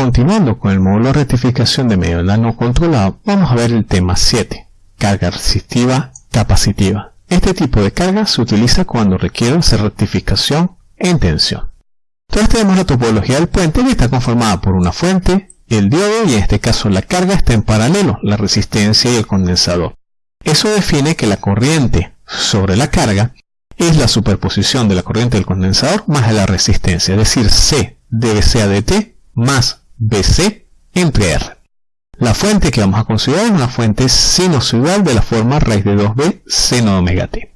continuando con el módulo rectificación de medio no controlado, vamos a ver el tema 7, carga resistiva capacitiva. Este tipo de carga se utiliza cuando requiere hacer rectificación en tensión. Entonces tenemos la topología del puente que está conformada por una fuente, el diodo y en este caso la carga está en paralelo, la resistencia y el condensador. Eso define que la corriente sobre la carga es la superposición de la corriente del condensador más de la resistencia, es decir, C debe ser dt más BC entre R. La fuente que vamos a considerar es una fuente sinusoidal de la forma raíz de 2b seno omega t.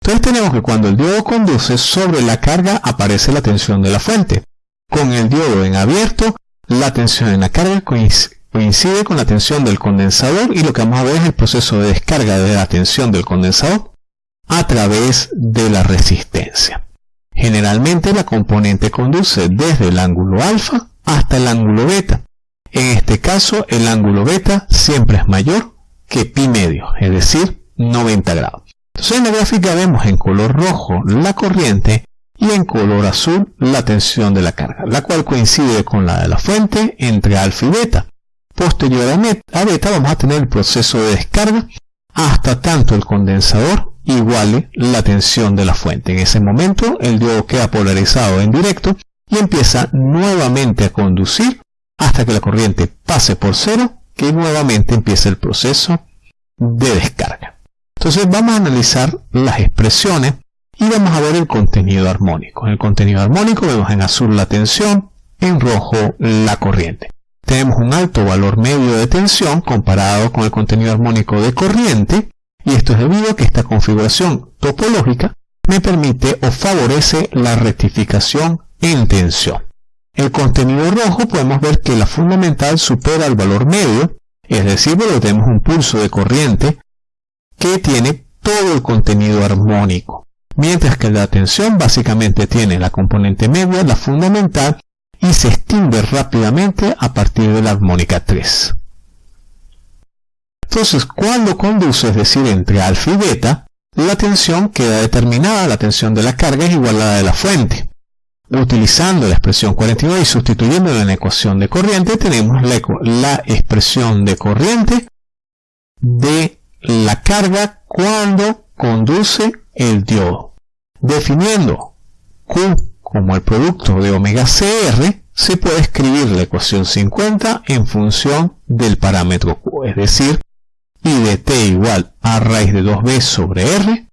Entonces tenemos que cuando el diodo conduce, sobre la carga aparece la tensión de la fuente. Con el diodo en abierto, la tensión en la carga coincide con la tensión del condensador y lo que vamos a ver es el proceso de descarga de la tensión del condensador a través de la resistencia. Generalmente la componente conduce desde el ángulo alfa hasta el ángulo beta. En este caso el ángulo beta siempre es mayor que pi medio, es decir, 90 grados. Entonces en la gráfica vemos en color rojo la corriente y en color azul la tensión de la carga, la cual coincide con la de la fuente entre alfa y beta. Posterior a beta vamos a tener el proceso de descarga hasta tanto el condensador iguale la tensión de la fuente. En ese momento el diodo queda polarizado en directo y empieza nuevamente a conducir hasta que la corriente pase por cero, que nuevamente empieza el proceso de descarga. Entonces vamos a analizar las expresiones y vamos a ver el contenido armónico. En el contenido armónico vemos en azul la tensión, en rojo la corriente. Tenemos un alto valor medio de tensión comparado con el contenido armónico de corriente y esto es debido a que esta configuración topológica me permite o favorece la rectificación en tensión. El contenido rojo podemos ver que la fundamental supera el valor medio, es decir, que tenemos un pulso de corriente que tiene todo el contenido armónico, mientras que la tensión básicamente tiene la componente media, la fundamental, y se extingue rápidamente a partir de la armónica 3. Entonces, cuando conduce, es decir, entre alfa y beta, la tensión queda determinada, la tensión de la carga es igual a la de la fuente. Utilizando la expresión 49 y sustituyéndola en la ecuación de corriente, tenemos la, expresión de corriente de la carga cuando conduce el diodo. Definiendo Q como el producto de omega CR, se puede escribir la ecuación 50 en función del parámetro Q, es decir, I de t igual a raíz de 2b sobre R,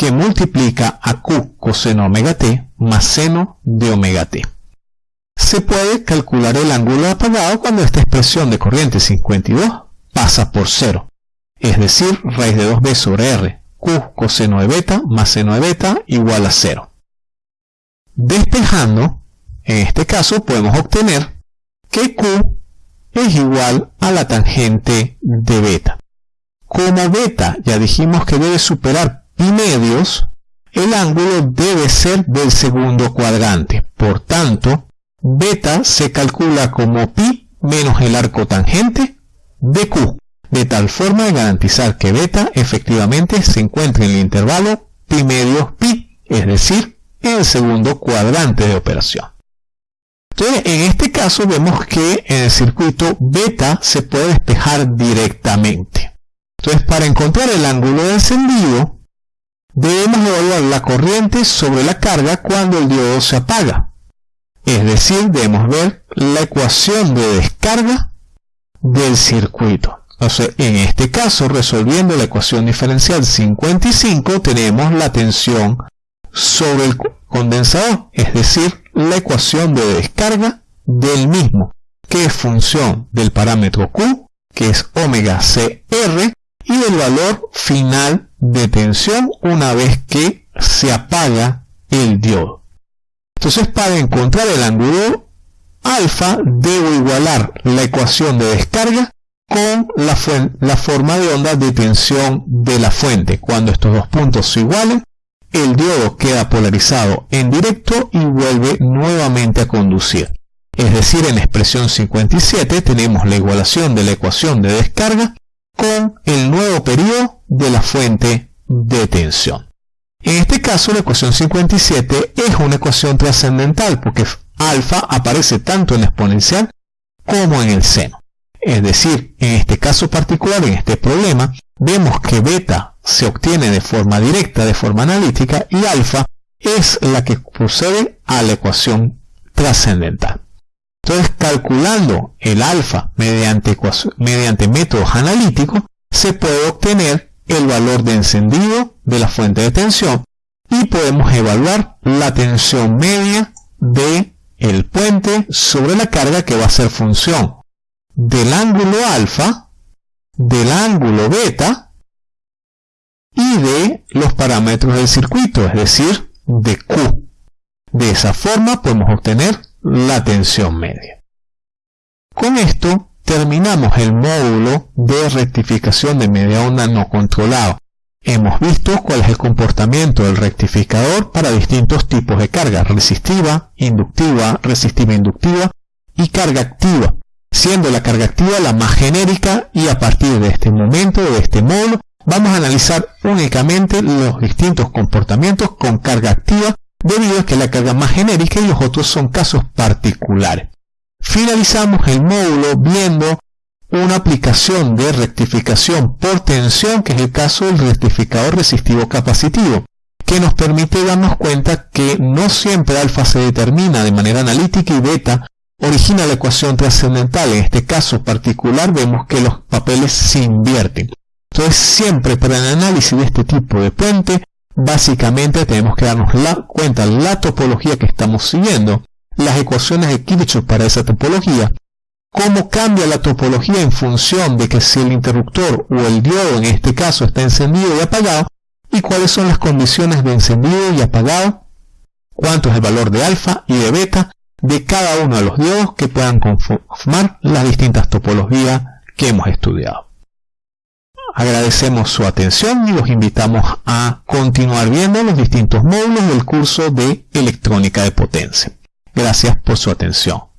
que multiplica a Q coseno omega t más seno de omega t. Se puede calcular el ángulo apagado cuando esta expresión de corriente 52 pasa por 0, es decir, raíz de 2b sobre r, q coseno de beta más seno de beta igual a 0. Despejando, en este caso podemos obtener que q es igual a la tangente de beta. Como beta ya dijimos que debe superar pi medios, el ángulo debe ser del segundo cuadrante. Por tanto, beta se calcula como pi menos el arco tangente de q, de tal forma de garantizar que beta efectivamente se encuentre en el intervalo pi medios pi, es decir, en el segundo cuadrante de operación. Entonces, en este caso vemos que en el circuito beta se puede despejar directamente. Entonces, para encontrar el ángulo de encendido, debemos evaluar la corriente sobre la carga cuando el diodo se apaga. Es decir, debemos ver la ecuación de descarga del circuito. Entonces, en este caso, resolviendo la ecuación diferencial 55, tenemos la tensión sobre el condensador, es decir, la ecuación de descarga del mismo, que es función del parámetro Q, que es omega CR, y del valor final de tensión una vez que se apaga el diodo. Entonces para encontrar el ángulo alfa debo igualar la ecuación de descarga con la, forma de onda de tensión de la fuente. Cuando estos dos puntos se igualen, el diodo queda polarizado en directo y vuelve nuevamente a conducir. Es decir, en expresión 57 tenemos la igualación de la ecuación de descarga con el nuevo periodo de la fuente de tensión. En este caso, la ecuación 57 es una ecuación trascendental porque alfa aparece tanto en la exponencial como en el seno. Es decir, en este caso particular, en este problema, vemos que beta se obtiene de forma directa, de forma analítica, y alfa es la que procede a la ecuación trascendental. Entonces, calculando el alfa mediante, mediante métodos analíticos, se puede obtener el valor de encendido de la fuente de tensión y podemos evaluar la tensión media de el puente sobre la carga que va a ser función del ángulo alfa, del ángulo beta y de los parámetros del circuito, es decir, de Q. De esa forma podemos obtener la tensión media. Con esto terminamos el módulo de rectificación de media onda no controlado. Hemos visto cuál es el comportamiento del rectificador para distintos tipos de carga resistiva, inductiva, resistiva inductiva y carga activa, siendo la carga activa la más genérica y a partir de este momento, de este módulo, vamos a analizar únicamente los distintos comportamientos con carga activa debido a que la carga más genérica y los otros son casos particulares. Finalizamos el módulo viendo una aplicación de rectificación por tensión, que es el caso del rectificador resistivo capacitivo, que nos permite darnos cuenta que no siempre alfa se determina de manera analítica y beta origina la ecuación trascendental. En este caso particular vemos que los papeles se invierten. Entonces siempre para el análisis de este tipo de puente, básicamente tenemos que darnos la cuenta la topología que estamos siguiendo, las ecuaciones de Kirchhoff para esa topología, cómo cambia la topología en función de que si el interruptor o el diodo en este caso está encendido y apagado, y cuáles son las condiciones de encendido y apagado, cuánto es el valor de alfa y de beta de cada uno de los diodos que puedan conformar las distintas topologías que hemos estudiado. Agradecemos su atención y los invitamos a continuar viendo los distintos módulos del curso de electrónica de potencia. Gracias por su atención.